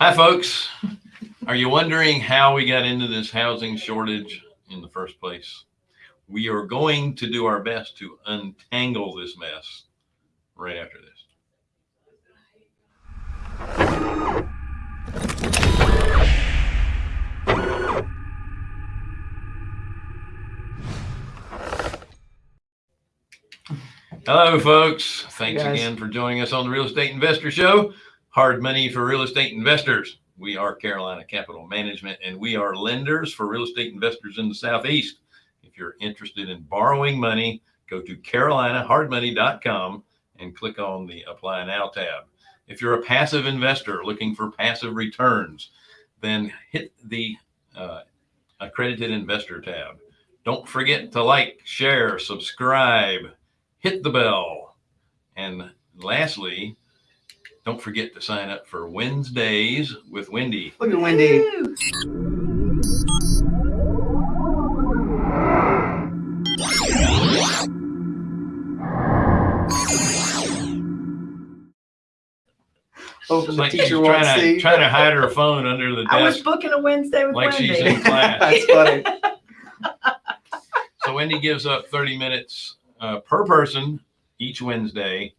Hi, folks. Are you wondering how we got into this housing shortage in the first place? We are going to do our best to untangle this mess right after this. Hello, folks. Thanks again for joining us on the Real Estate Investor Show. Hard money for real estate investors. We are Carolina Capital Management and we are lenders for real estate investors in the Southeast. If you're interested in borrowing money, go to carolinahardmoney.com and click on the Apply Now tab. If you're a passive investor looking for passive returns, then hit the uh, Accredited Investor tab. Don't forget to like, share, subscribe, hit the bell. And lastly, don't forget to sign up for Wednesdays with Wendy. Look at Wendy. Woo! Hoping the like teacher won't trying to, see. trying to hide her phone under the desk. I was booking a Wednesday with like she's in Wendy. class. That's funny. So Wendy gives up 30 minutes uh, per person each Wednesday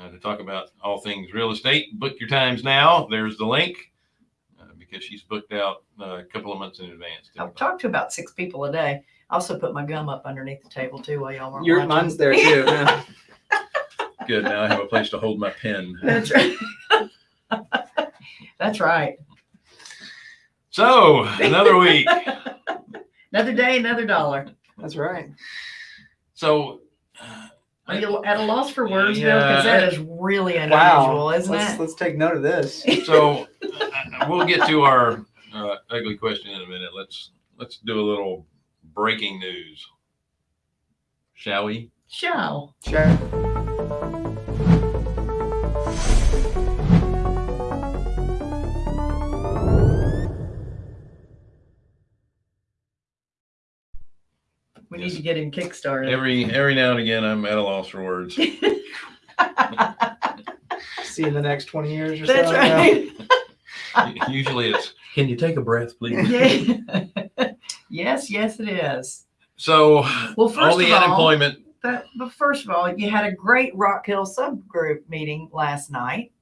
uh, to talk about all things real estate. Book your times now. There's the link uh, because she's booked out uh, a couple of months in advance. I've talked to about six people a day. I also put my gum up underneath the table too while y'all weren't Your watching. mine's there too. Yeah. Good. Now I have a place to hold my pen. That's right. That's right. So another week. Another day, another dollar. That's right. So Are you at a loss for words, Bill? Yeah. Because that is really unusual, Wow. isn't let's, it? let's take note of this. so uh, we'll get to our uh, ugly question in a minute. Let's let's do a little breaking news, shall we? Shall. Sure. We Yes. need to get him kickstarted. Every every now and again, I'm at a loss for words. See you in the next 20 years or That's so. yeah. right. Usually, it's can you take a breath, please? Yeah. yes, yes, it is. So Well, first all the of all, unemployment. But, but first of all, you had a great Rock Hill subgroup meeting last night.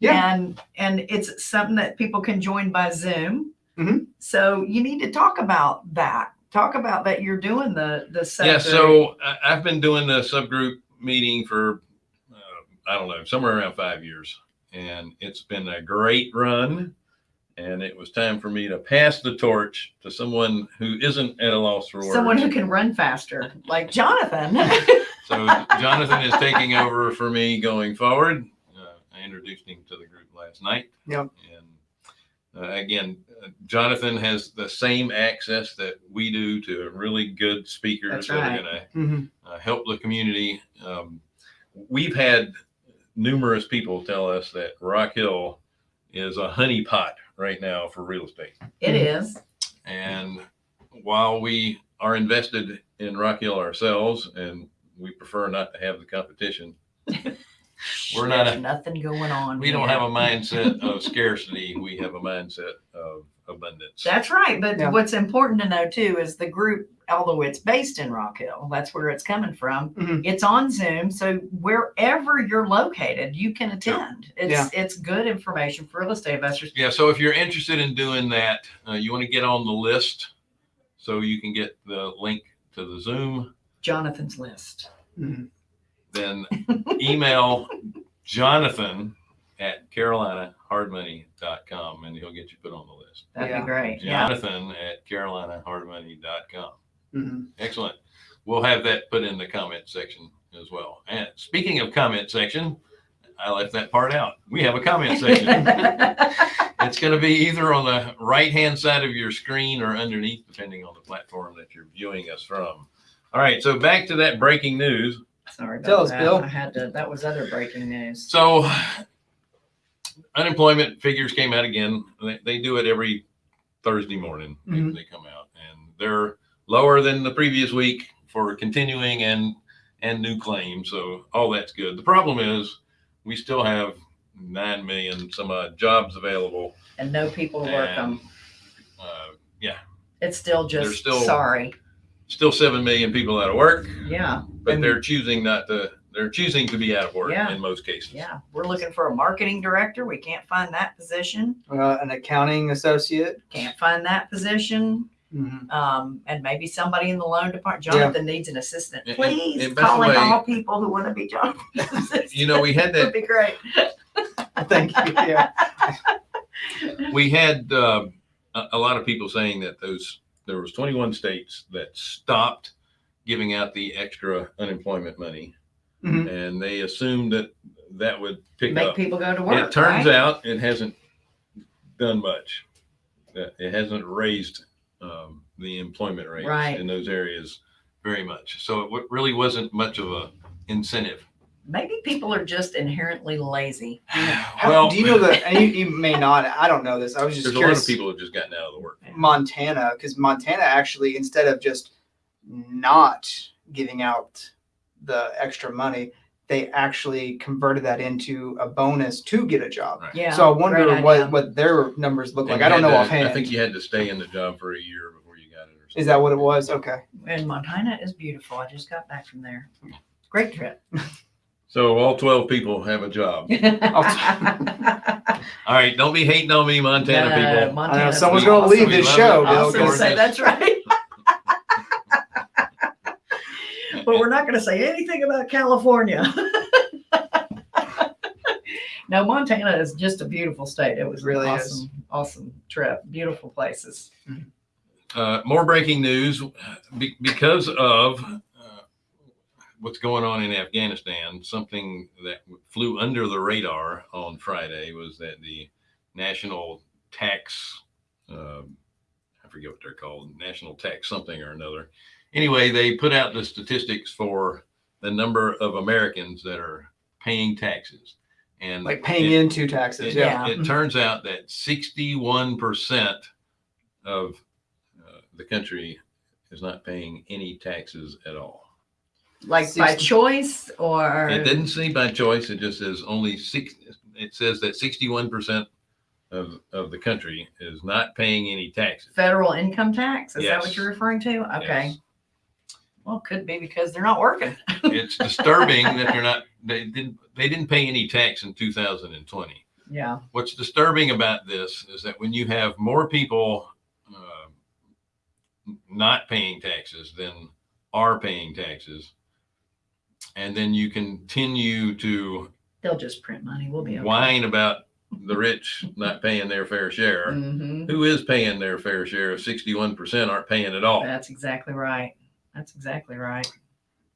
Yeah. And and it's something that people can join by Zoom. Mhm. So you need to talk about that. Talk about that you're doing the the subgroup. Yeah. So I- I've been doing the subgroup meeting for uh, I don't know somewhere around five years, and it's been a great run. And it was time for me to pass the torch to someone who isn't at a loss for words. someone who can run faster, like Jonathan. So Jonathan is taking over for me going forward. Uh, I introduced him to the group last night. Yep. And uh, again, uh, Jonathan has the same access that we do to really good speakers That's that are right. going to Mhm. uh, help the community. Um, we've had numerous people tell us that Rock Hill is a honeypot right now for real estate. it is. And while we are invested in Rock Hill ourselves and we prefer not to have the competition, we're not, There's a, nothing going on. we don't here. have a mindset of scarcity. We have a mindset of abundance. That's right. But Yeah. what's important to know too is the group, although it's based in Rock Hill, that's where it's coming from. Mhm. It's on Zoom. So wherever you're located, you can attend. It's Yeah. it's good information for real estate investors. Yeah. So if you're interested in doing that, uh, you want to get on the list so you can get the link to the Zoom. Jonathan's list. Mhm. Then email Jonathan at carolinahardmoney.com and he'll get you put on the list. That'd Yeah. be great. Yeah. Jonathan at carolinahardmoney.com. Mhm. Excellent. We'll have that put in the comment section as well. And speaking of comment section, I left that part out. We have a comment section. it's going to be either on the right hand side of your screen or underneath, depending on the platform that you're viewing us from. All right. So back to that breaking news. Sorry about Tell us, that. Bill. I had to. That was other breaking news. So unemployment figures came out again. They, they do it every Thursday morning. They- Mhm. They, come out and they're lower than the previous week for continuing and and new claims. So all that's good. The problem is we still have nine million some odd jobs available. And no people to work them. uh, yeah, It's still just They're just still- sorry. Still seven million people out of work, Yeah, but And- they're choosing not to. They're choosing to be out of work Yeah. in most cases. yeah. We're looking for a marketing director. We can't find that position. Uh, an accounting associate. Can't find that position. Mhm. Um, and maybe somebody in the loan department. Yeah. Jonathan needs an assistant. And- Please and by the calling way- all people who want to be Jonathan's assistant. You know, we had that, Would be great. Thank you. Yeah. We had uh, a, a lot of people saying that those there was 21 states that stopped giving out the extra unemployment money, Mhm. and they assumed that that would pick Make up. people go to work. it turns right? out it hasn't done much. It hasn't raised um, the employment rates Right. in those areas very much. So it really wasn't much of a incentive. Maybe people are just inherently lazy. How- well, do you know that? You, you may not. I don't know this. I was just there's a lot curious. of people have just gotten out of the work. Montana, because Montana actually, instead of just not giving out the extra money, they actually converted that into a bonus to get a job. Right. Yeah. so I wonder great what idea. what their numbers look And like. I don't know to- offhand. I think you had to stay in the job for a year before you got it. Or something. Is that what it was? Okay. And Montana is beautiful. I just got back from there. Great trip. So all 12 people have a job. All right, don't be hating on me, Montana people. Montana. someone's gonna leave this show, love it. I Bill, was going to because- say that's right. but we're not going to say anything about California. no, Montana is just a beautiful state. It was It really an is. awesome, awesome trip. Beautiful places. Uh, more breaking news be- because of uh, what's going on in Afghanistan. Something that flew under the radar on Friday was that the national tax, um I forget what they're called, national tax something or another. Anyway, they put out the statistics for the number of Americans that are paying taxes. And Like paying it- into taxes. it, Yeah. it turns out that 61% of uh, the country is not paying any taxes at all. Like by 60 choice or It didn't say by choice. It just says only six. It says that 61% of, of the country is not paying any taxes. federal income tax. Is that what you're referring to? Okay. Yes. Well, could be because they're not working. It's disturbing that they're not, they didn't, they didn't pay any tax in 2020. Yeah. what's disturbing about this is that when you have more people uh, not paying taxes than are paying taxes, and then you continue to They'll just print money. We'll be okay. whine about the rich not paying their fair share. Mhm. Who is paying their fair share? If 61% aren't paying at all. That's exactly right. That's exactly right.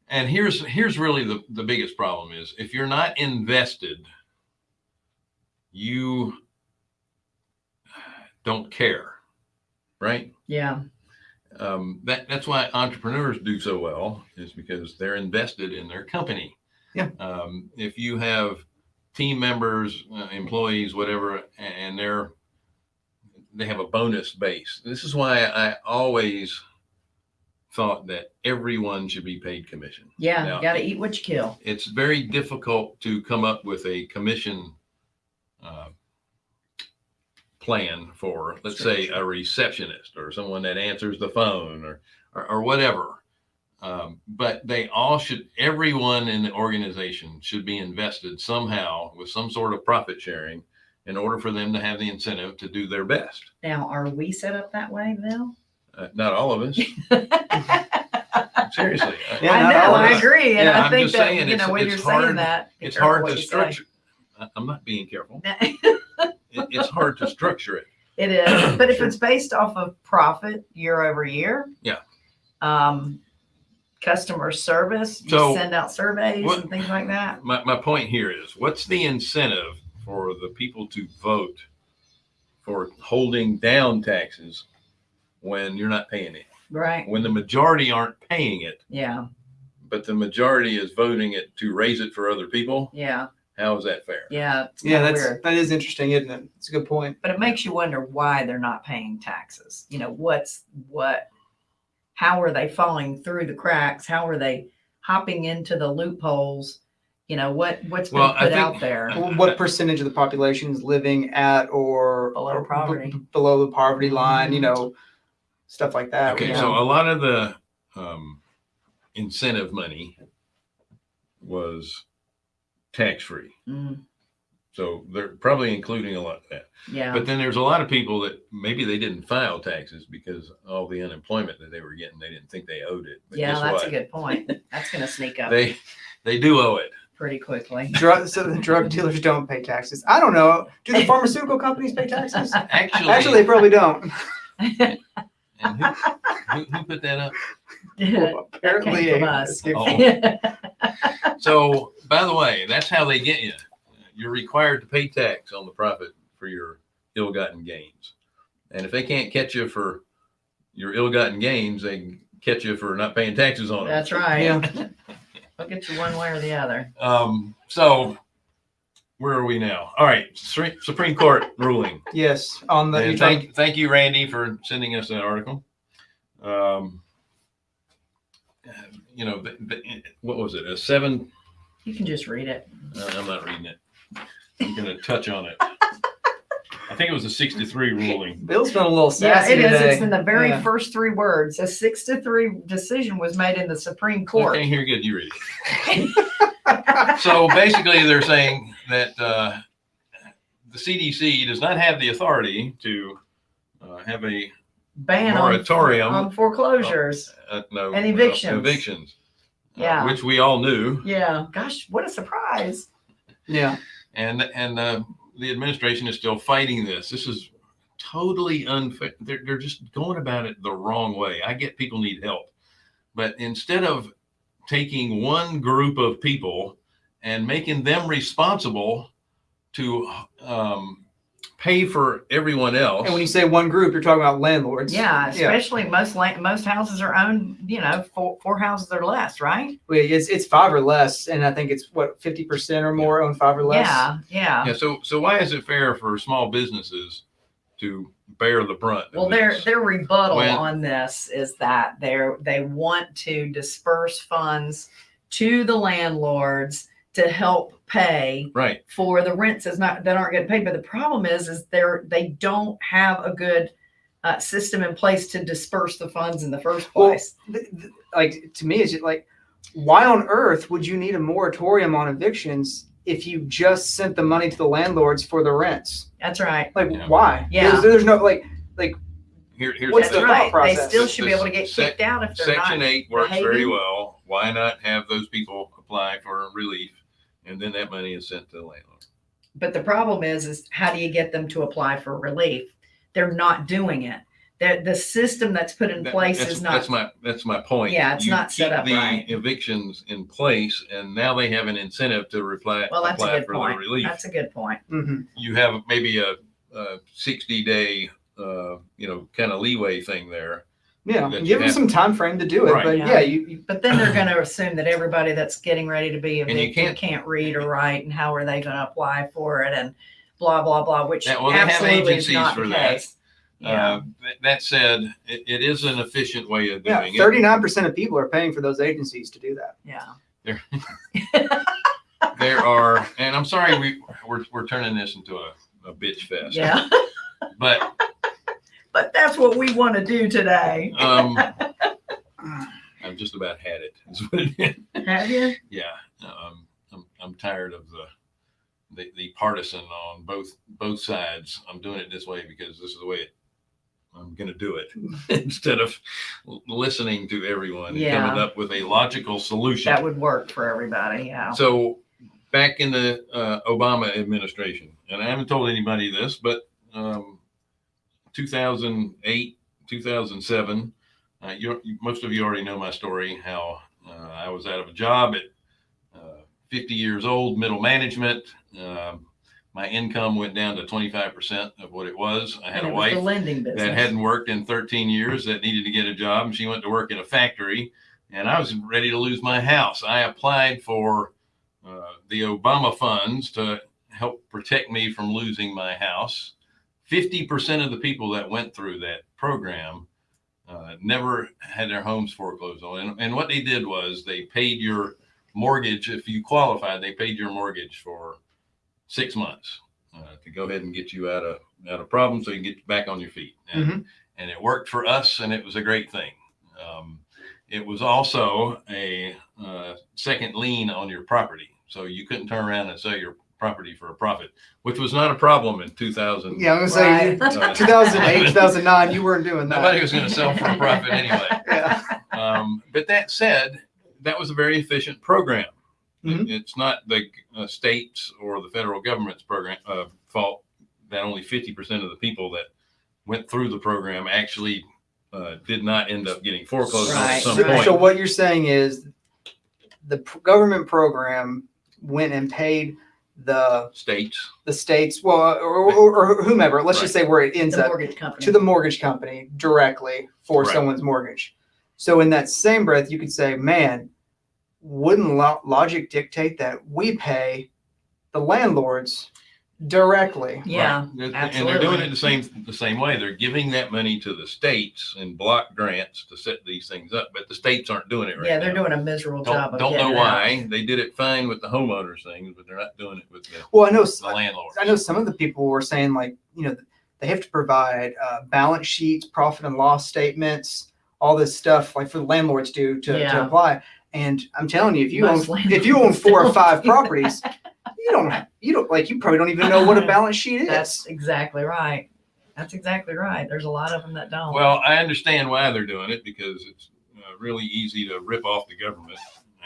And here's here's really the, the biggest problem is if you're not invested, you don't care, right? Yeah. Um, that that's why entrepreneurs do so well is because they're invested in their company. Yeah. Um, if you have team members, uh, employees, whatever, and they're they have a bonus base. This is why I always thought that everyone should be paid commission. Yeah. Now, you got to eat what you kill. It's very difficult to come up with a commission uh, plan for, let's say, a receptionist or someone that answers the phone or or, or whatever. Um, but they all should, everyone in the organization should be invested somehow with some sort of profit sharing in order for them to have the incentive to do their best. Now, are we set up that way, Bill? Uh, not all of us, seriously. I- Yeah, I know. I agree. And Yeah, I think that, saying you know, when you're saying hard- that, It's hard to structure. I'm not being careful. It- It's hard to structure it. It is, but if it's based off of profit year over year, Yeah. Um, customer service, you So, send out surveys what- and things like that. My, my point here is what's the incentive for the people to vote for holding down taxes when you're not paying it? Right. When the majority aren't paying it, Yeah. but the majority is voting it to raise it for other people, Yeah. How is that fair? Yeah. It's Yeah, kinda that's weird. that is interesting, isn't it? It's a good point. But it makes you wonder why they're not paying taxes. You know, what's what, how are they falling through the cracks? How are they hopping into the loopholes You know, what, what's been Well, I put out there? Well, what percentage of the population is living at or Below or b- poverty. b- below the poverty line? You know, stuff like that. Okay, you so a lot of the um, incentive money was tax free. Mm, So they're probably including a lot of that. Yeah, But then there's a lot of people that maybe they didn't file taxes because all the unemployment that they were getting, they didn't think they owed it. But yeah, guess that's a good point. That's gonna sneak up They they do owe it. pretty quickly. drug so the drug dealers don't pay taxes. I don't know. Do the pharmaceutical companies pay taxes? Actually, Actually, they probably don't. And who, who, who put that up? Apparently, came from a- us. Oh. So, by the way, that's how they get you. You're required to pay tax on the profit for your ill-gotten gains. And if they can't catch you for your ill-gotten gains, they can catch you for not paying taxes on them. That's right. Yeah. I'll get you one way or the other. Um, so where are we now? All right, Supreme Court ruling. Yes, on the. you're And thank, thank you, Randy, for sending us that article. Um, you know, the, the, what was it? A seven You can just read it. Uh, I'm not reading it. I'm gonna touch on it. I think it was a six to three ruling. Bill's feeling a little Yeah, sassy it is. today. It's in the very Yeah. first three words. A six to three decision was made in the Supreme I Court. can't hear good. You read it. So basically, they're saying that uh, the CDC does not have the authority to uh, have a Ban on, moratorium. on foreclosures. uh, no And uh, evictions. evictions, uh, Yeah. which we all knew, Yeah. Gosh, what a surprise. Yeah. and and uh, the administration is still fighting this. This is totally unfair. They're, they're just going about it the wrong way. I get people need help, but instead of taking one group of people and making them responsible to um, pay for everyone else, And when you say one group, you're talking about landlords. Yeah, especially most land, most houses are owned, you know, four, four houses or less, right? Well, It's it's five or less, and I think it's what fifty percent or more own five or less. Yeah, yeah. yeah. So so why is it fair for small businesses to bear the brunt? Well, their their rebuttal When- on this is that they're they want to disperse funds to the landlords to help pay right. for the rents is not that aren't getting paid. But the problem is, is they're they don't have a good uh, system in place to disperse the funds in the first Well, place. th- th- like to me, it's just like, why on earth would you need a moratorium on evictions if you just sent the money to the landlords for the rents? That's right. Like, Yeah. why? Yeah. There's, there's no like. Here, here's What's the That's thought right. process? They still should be able to get sec- kicked out if they're Section not. eight works very well. Why not have those people apply for relief? And then that money is sent to the landlord. But the problem is, is how do you get them to apply for relief? They're not doing it. The, the system that's put in That- place that's, is not. That's my, that's my point. Yeah, it's You not set keep up the right. Evictions in place and now they have an incentive to reply, Well, that's a apply good for the point. relief. That's a good point. mhm. You have maybe a, a sixty day, uh, you know, kind of leeway thing there. Yeah, That you give them have- some time frame to do it, Right. but Yeah. yeah, you, you But then they're going to assume that everybody that's getting ready to be And you evicted can't- can't, read or write, and how are they going to apply for it, and blah blah blah. Which Yeah, well, they have absolutely is agencies not for the that. case. Yeah. Uh, that, that said, it, it is an efficient way of yeah, doing it. thirty nine percent of people are paying for those agencies to do that. yeah. there are, and I'm sorry we we're, we're turning this into a, a bitch fest. Yeah. But but that's what we want to do today. um, I've just about had it. is what it is. Have you? yeah, um, I'm I'm tired of the, the the partisan on both both sides. I'm doing it this way because this is the way it, I'm going to do it instead of listening to everyone and Yeah. coming up with a logical solution. That would work for everybody. Yeah. So back in the uh, Obama administration, and I haven't told anybody this, but um, 2008, 2007, uh, you most of you already know my story. How uh, I was out of a job at uh, 50 years old, middle management. Um, my income went down to 25% of what it was. I had a wife lending that hadn't worked in 13 years that needed to get a job and she went to work in a factory and i was ready to lose my house i applied for uh, the obama funds to help protect me from losing my house 50% of the people that went through that program uh, never had their homes foreclosed on and, and what they did was they paid your mortgage, if you qualified, they paid your mortgage for six months uh, to go ahead and get you out of out of problems so you can get back on your feet. And, Mhm. and it worked for us, and it was a great thing. Um, it was also a uh, second lien on your property, so you couldn't turn around and sell your property for a profit, which was not a problem in 2000. Yeah, I was gonna say, Right. Uh, 2008, 2009, you weren't doing that. Nobody was going to sell for a profit anyway. Yeah. Um, but that said, that was a very efficient program. It- Mhm. It's not the uh, states or the federal government's program uh, fault that only 50% of the people that went through the program actually uh, did not end up getting foreclosed on at Right, some So, point. so what you're saying is the p- government program went and paid the states. the states, well, or, or, or whomever. Let's just say where it ends The up mortgage company. to the mortgage company directly for Right. someone's mortgage. So in that same breath, you could say, man, wouldn't lo- logic dictate that we pay the landlords directly? Yeah, Right. And they're doing it the same the same way. They're giving that money to the states in block grants to set these things up, but the states aren't doing it right Yeah, they're now. doing a miserable job Don't, of don't getting know it out. why. They did it fine with the homeowners things, but they're not doing it with the, Well, I know s- the landlords. I know some of the people were saying like, you know, they have to provide uh, balance sheets, profit and loss statements, all this stuff like for the landlords do to, to apply. And I'm telling you, if you Most own if you own landlords four or don't. five properties, you don't have, you don't like you probably don't even know what a balance sheet is. That's exactly right. That's exactly right. There's a lot of them that don't. Well, I understand why they're doing it because it's uh, really easy to rip off the government,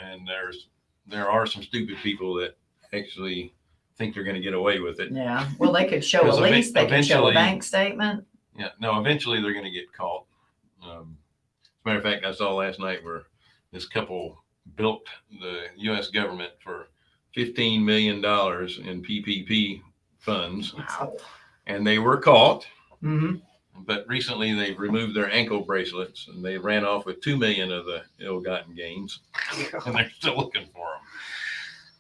and there's there are some stupid people that actually think they're going to get away with it. yeah. Well, they could show a lease. They can show a eventually- bank statement. Yeah, no, eventually they're going to get caught. Um, as a matter of fact, I saw last night where this couple built the U.S. government for fifteen million dollars in PPP funds, Wow. and they were caught. hmm But recently, they've removed their ankle bracelets, and they ran off with two million of the ill-gotten gains, and they're still looking for them.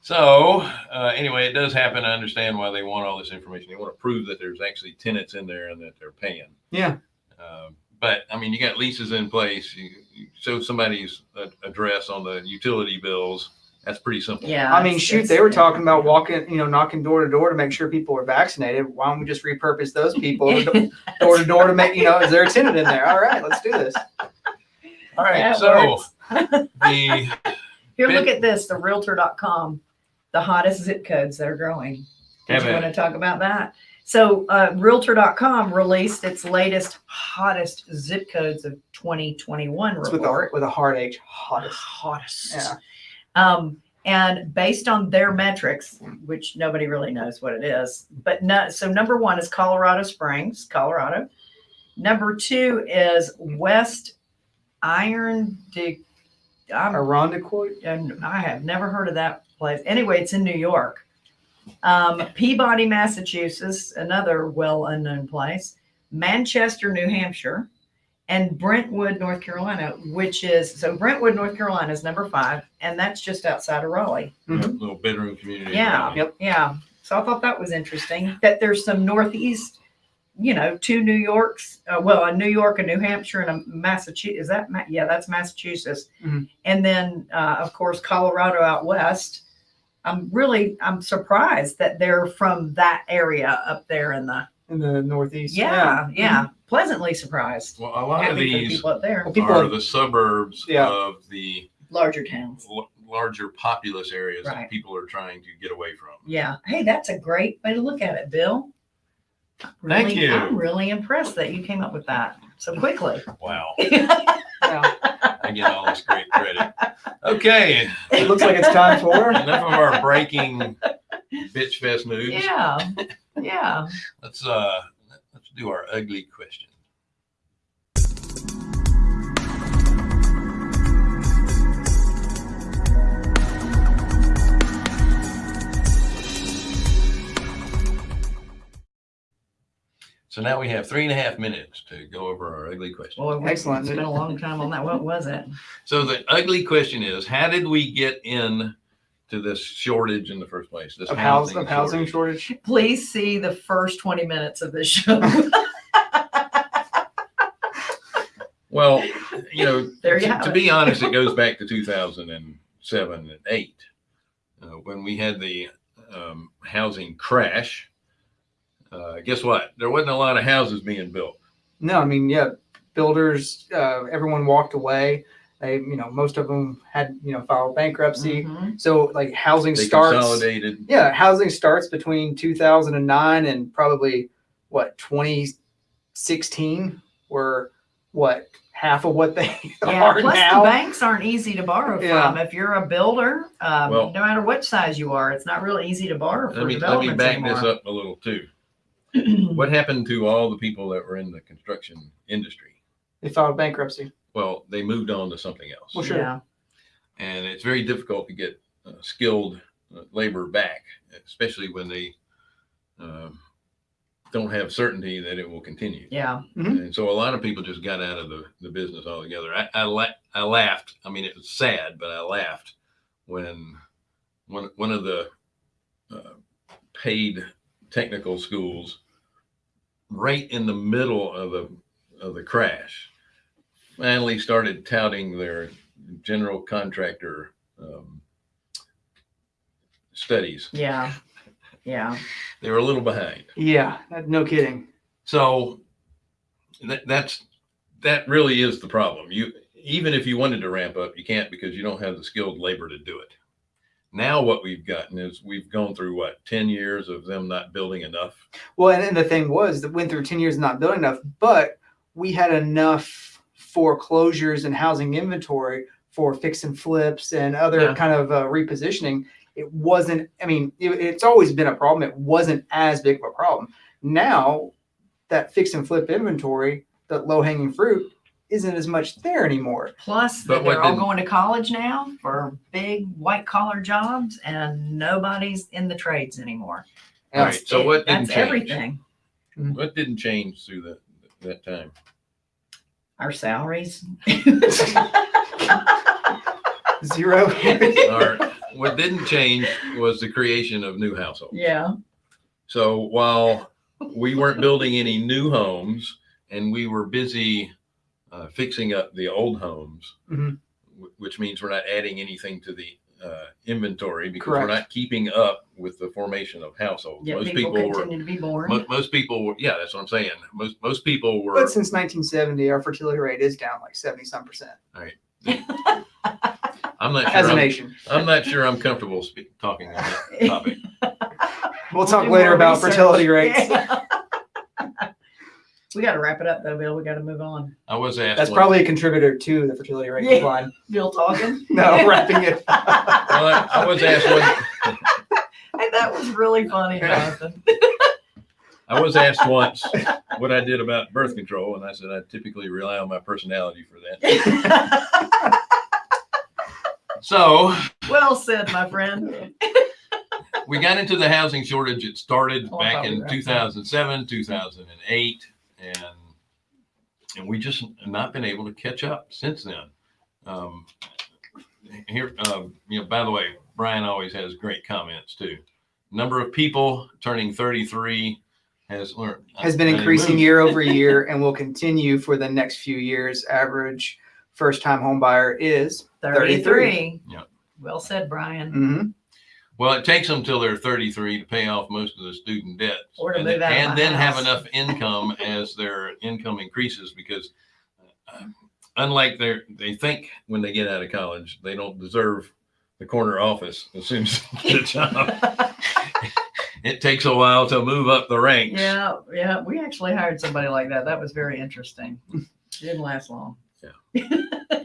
So uh, anyway, it does happen. I understand why they want all this information. They want to prove that there's actually tenants in there and that they're paying. Yeah. Um, but I mean, you got leases in place. You, you show somebody's uh, address on the utility bills. That's pretty simple. Yeah. I mean, it's- shoot, it's- they were talking about walking, you know, knocking door to door to make sure people are vaccinated. Why don't we just repurpose those people door to door to make, you know, is there a tenant in there? All right, let's do this. All right. That so works. the Here, Bid- look at this, the realtor.com, the hottest zip codes that are growing. Did Have you at want to talk about that? So, uh, realtor.com released its latest hottest zip codes of 2021 It's with a, report. with a hard H, hottest. Hottest. Yeah. Um, and based on their metrics, which nobody really knows what it is, but no, so number one is Colorado Springs, Colorado. Number two is West Iron de, I'm Irondequoit? and I have never heard of that place. Anyway, it's in New York. Um, Peabody, Massachusetts, another well unknown place. Manchester, New Hampshire, and Brentwood, North Carolina, which is so Brentwood, North Carolina is number five, and that's just outside of Raleigh. Mhm. little bedroom community. Yeah. Yep. Yeah. So I thought that was interesting that there's some Northeast, you know, two New Yorks, uh, well, a New York, a New Hampshire, and a Massachusetts. Is that, Ma- yeah, that's Massachusetts. Mhm. And then, uh, of course, Colorado out west. I'm really, I'm surprised that they're from that area up there in the, In the Northeast. yeah, yeah, Mhm. pleasantly surprised. Well, a lot of Happy for the these people up there, Well, people are are- the suburbs Yeah. of the larger towns. l- larger populous areas Right. that people are trying to get away from. Yeah. Hey, that's a great way to look at it, Bill. Thank Really- you. I'm really impressed that you came up with that so quickly. Wow. Yeah. I get all this great credit. Okay. It looks like it's time for. Enough of our breaking bitch fest news. yeah. Yeah. Let's uh let's do our ugly question. So now we have three and a half minutes to go over our ugly question. Well, we Excellent. Spent a long time on that. What was it? So the ugly question is, how did we get in to this shortage in the first place? This Of housing, of housing shortage? shortage. Please see the first 20 minutes of this show. Well, you know, There you to, to be honest, it goes back to 2007 and eight, uh, when we had the um, housing crash. Uh, guess what? There wasn't a lot of houses being built. No, I mean, yeah, builders, uh, everyone walked away. They, you know, most of them had, you know, filed bankruptcy. Mhm. So like housing They starts. consolidated. Yeah, housing starts between 2009 and probably what 2016 were what half of what they Yeah, are plus the banks aren't easy to borrow Yeah. from. If you're a builder, um, Well- no matter what size you are, it's not really easy to borrow for Let me, let me back anymore. this up a little too. What happened to all the people that were in the construction industry? They filed bankruptcy. Well, they moved on to something else. Well, sure. Yeah, And it's very difficult to get uh, skilled uh, labor back, especially when they um, don't have certainty that it will continue. yeah. Mhm. And so a lot of people just got out of the, the business altogether. I, I, la- I laughed. I mean, it was sad, but I laughed when one, one of the uh, paid technical schools right in the middle of the, of the crash finally started touting their general contractor um, studies. Yeah. Yeah. They were a little behind. Yeah, no kidding. So that, that's that really is the problem. You even if you wanted to ramp up, you can't because you don't have the skilled labor to do it. Now what we've gotten is we've gone through what 10 years of them not building enough. Well, and, and the thing was that went through 10 years not building enough, but we had enough foreclosures and housing inventory for fix and flips and other Yeah. kind of uh, repositioning. It wasn't, I mean, it, it's always been a problem. It wasn't as big of a problem. Now that fix and flip inventory, that low hanging fruit, isn't as much there anymore. Plus, but they're all going to college now for big white collar jobs, and nobody's in the trades anymore. All right. So It- what didn't that's change? everything. What didn't change through that that time? Our salaries. Zero. Our, what didn't change was the creation of new households. yeah. So while we weren't building any new homes and we were busy uh, fixing up the old homes, Mhm. which means we're not adding anything to the uh, inventory because we're not keeping up with the formation of households. Yeah. most People, people, were, to be born. mo- most people were, yeah, that's what I'm saying. Most, most people were, But since 1970, our fertility rate is down like 70 some percent All right. I'm not as sure, a I'm, nation. I'm not sure I'm comfortable speak, talking on that topic. We'll do talk more later about research. fertility rates. Yeah. we got to wrap it up though, Bill. We got to move on. I was asked. That's one- probably a contributor to the fertility rate Yeah. decline. Bill talking. No, wrapping it. Well, I, I was asked one, Hey, that was really funny, Jonathan. I was asked once what I did about birth control, and I said I typically rely on my personality for that. So well said, my friend. we got into the housing shortage. It started Oh, back in 2007, 2008, and and we just not been able to catch up since then. Um, here, um, you know, by the way, Brian always has great comments too. Number of people turning 33 has learned Has been I- I increasing year over year and will continue for the next few years. Average first time home buyer is 33. Yeah. Well said, Brian. mhm, Well, it takes them till they're 33 to pay off most of the student debt. Or to and, move out and my then have enough income as their income increases because uh, unlike their, they think when they get out of college, they don't deserve the corner office as soon as they get a job. it takes a while to move up the ranks. yeah, yeah. We actually hired somebody like that. That was very interesting. Didn't last long. Yeah.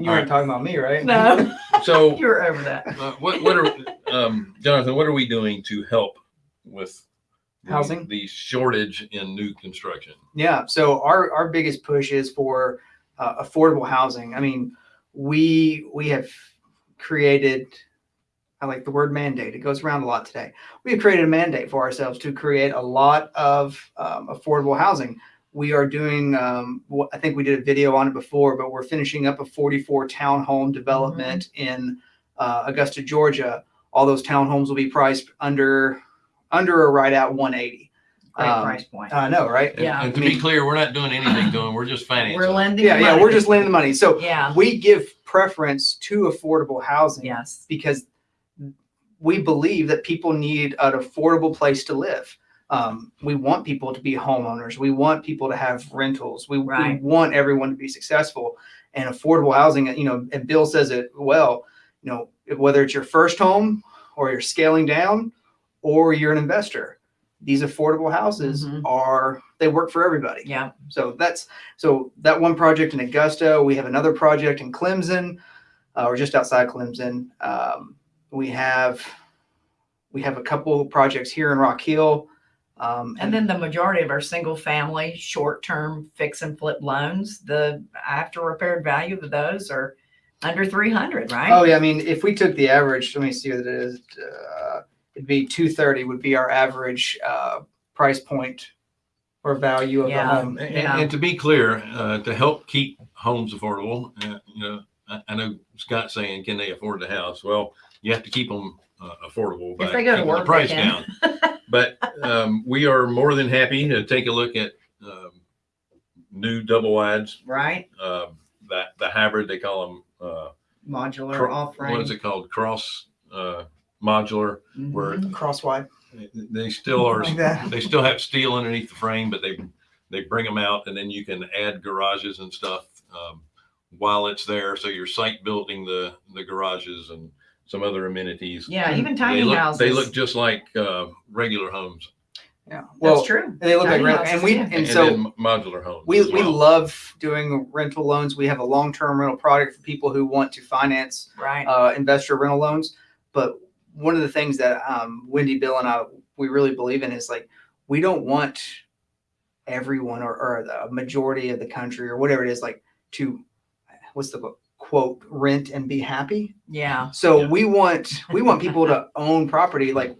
You weren't talking about me, right? No, So you're over that. uh, what what are um, Jonathan? What are we doing to help with the, Housing? the shortage in new construction? Yeah. So our our biggest push is for uh, affordable housing. I mean, we we have created. I like the word mandate. It goes around a lot today. We have created a mandate for ourselves to create a lot of um, affordable housing. We are doing. Um, I think we did a video on it before, but we're finishing up a 44 townhome development in uh, Augusta, Georgia. All those townhomes will be priced under under or right at 180. Great Um, price point. I know, right? And- Yeah. And to I be clear, we're not doing anything to them. We're just financing. We're lending. Yeah, yeah, we're just lending the money. So Yeah. we give preference to affordable housing Yes. because we believe that people need an affordable place to live. Um, we want people to be homeowners. We want people to have rentals. We, we want everyone to be successful and affordable housing. You know, and Bill says it well. You know, whether it's your first home or you're scaling down or you're an investor, these affordable houses Mhm. are they work for everybody. Yeah. So that's so that one project in Augusta. We have another project in Clemson, uh, or just outside Clemson. Um, we have we have a couple projects here in Rock Hill. Um, And then the majority of our single family, short term fix and flip loans, the after repaired value of those are under 300, right? oh yeah, I mean if we took the average, let me see what it is. Uh, it'd be two thirty would be our average uh, price point or value of Yeah. the home. And, Yeah. and to be clear, uh, to help keep homes affordable, uh, you know, I, I know Scott's saying, can they afford the house? Well, you have to keep them uh, affordable by If they go to keeping work, the price can. down. But um, we are more than happy to take a look at um, new double wides, Right? um, that the hybrid they call them. Uh, Modular cro- off what is it called? Cross uh, modular. where Mhm. Crosswide They still are. like that. they still have steel underneath the frame, but they they bring them out, and then you can add garages and stuff um, while it's there. So you're site building the the garages and some other amenities. Yeah, even they tiny look houses. they look just like uh, regular homes, Yeah. That's Well, true. they look like Tiny rent, and we yeah. and, and, so then modular homes. We, as we love doing rental loans. We have a long-term rental product for people who want to finance Right. uh, investor rental loans. But one of the things that um, Wendy, Bill, and I we really believe in is like we don't want everyone or, or the majority of the country or whatever it is like to what's the quote rent and be happy. yeah. So Yeah. we want we want people to own property like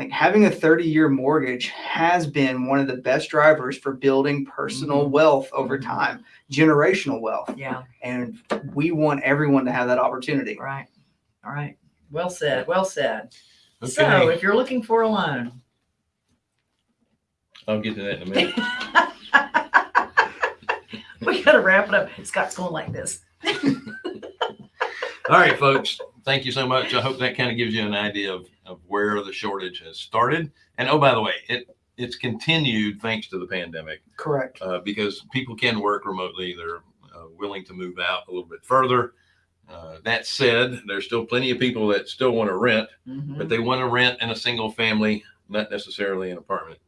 like having a 30 year mortgage has been one of the best drivers for building personal Mhm. wealth over Mhm. time, generational wealth. Yeah. And we want everyone to have that opportunity. Right. All right. Well said. Well said. Okay, So if you're looking for a loan, I'll get to that in a minute. we got to wrap it up. Scott's going like this. All right, folks. Thank you so much. I hope that kind of gives you an idea of, of where the shortage has started. And oh, by the way, it it's continued thanks to the pandemic. Correct. uh, because people can work remotely. They're uh, willing to move out a little bit further. Uh, that said, there's still plenty of people that still want to rent, Mhm. but they want to rent in a single family, not necessarily an apartment.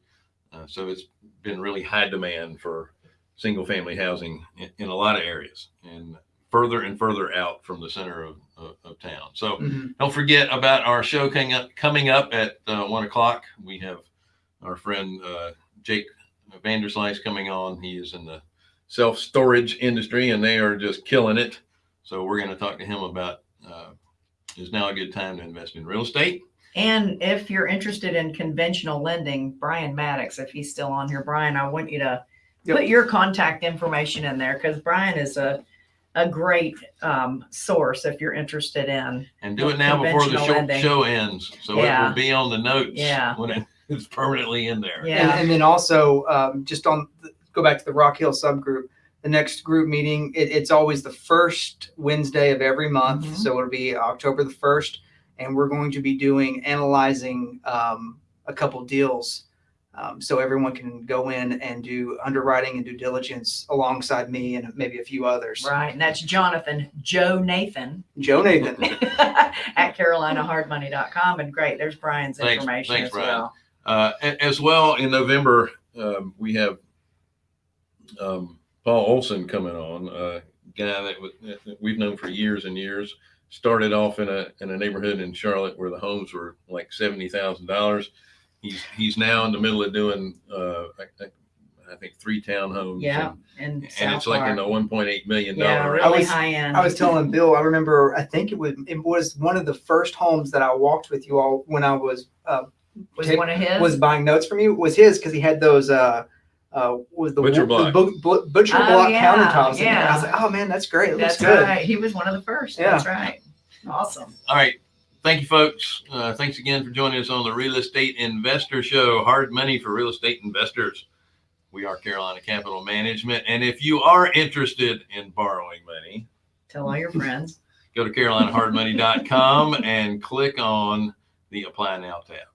Uh, so it's been really high demand for single family housing in, in a lot of areas and further and further out from the center of, of, of town. So Mhm. don't forget about our show coming up, coming up at uh, one o'clock. We have our friend uh, Jake Vanderslice coming on. He is in the self storage industry and they are just killing it. So we're going to talk to him about uh, is now a good time to invest in real estate. And if you're interested in conventional lending, Brian Maddox, if he's still on here, Brian, I want you to Yep. put your contact information in there because Brian is a a great um, source if you're interested in. And do it now before the show, lending. show ends. So it will be on the notes Yeah. when it is permanently in there. Yeah. And, and then also um, just on the, go back to the Rock Hill subgroup. The next group meeting, it, it's always the first Wednesday of every month. Mhm. So it'll be October the first, and we're going to be doing analyzing um, a couple deals. Um, so everyone can go in and do underwriting and due diligence alongside me and maybe a few others. Right. And that's Jonathan Joe Nathan Joe Nathan. at carolinahardmoney.com. And great, there's Brian's Thanks- information thanks, as Brian. well. Uh, as well in November, um, we have um, Paul Olson coming on, a guy that, was, that we've known for years and years. Started off in a in a neighborhood in Charlotte where the homes were like seventy thousand dollars. He's he's now in the middle of doing uh, I, I, I think three townhomes. Yeah. And, and, and South it's like in Park. the one point eight million yeah, dollar. I really was- high end. I was telling Bill, I remember, I think it was, it was one of the first homes that I walked with you all when I was, uh, was take- one of his. was buying notes from you was his because he had those uh uh was the Butcher block. bu- bu- butcher Oh, block yeah, countertops in there. I was yeah. like, oh man, that's great. It looks That's good. right. He was one of the first. Yeah. That's right. Awesome. All right. Thank you, folks. Uh, thanks again for joining us on the Real Estate Investor Show. Hard money for real estate investors. We are Carolina Capital Management, and if you are interested in borrowing money, Tell all your friends. go to carolinahardmoney.com and click on the Apply Now tab.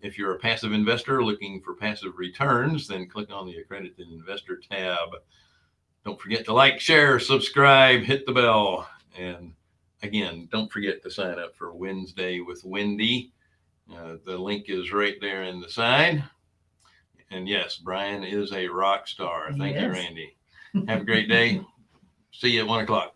If you're a passive investor looking for passive returns, then click on the Accredited Investor tab. Don't forget to like, share, subscribe, hit the bell, and again, don't forget to sign up for Wednesday with Wendy. Uh, the link is right there in the side. And yes, Brian is a rock star. Thank you. Randy. Have a great day. See you at one o'clock.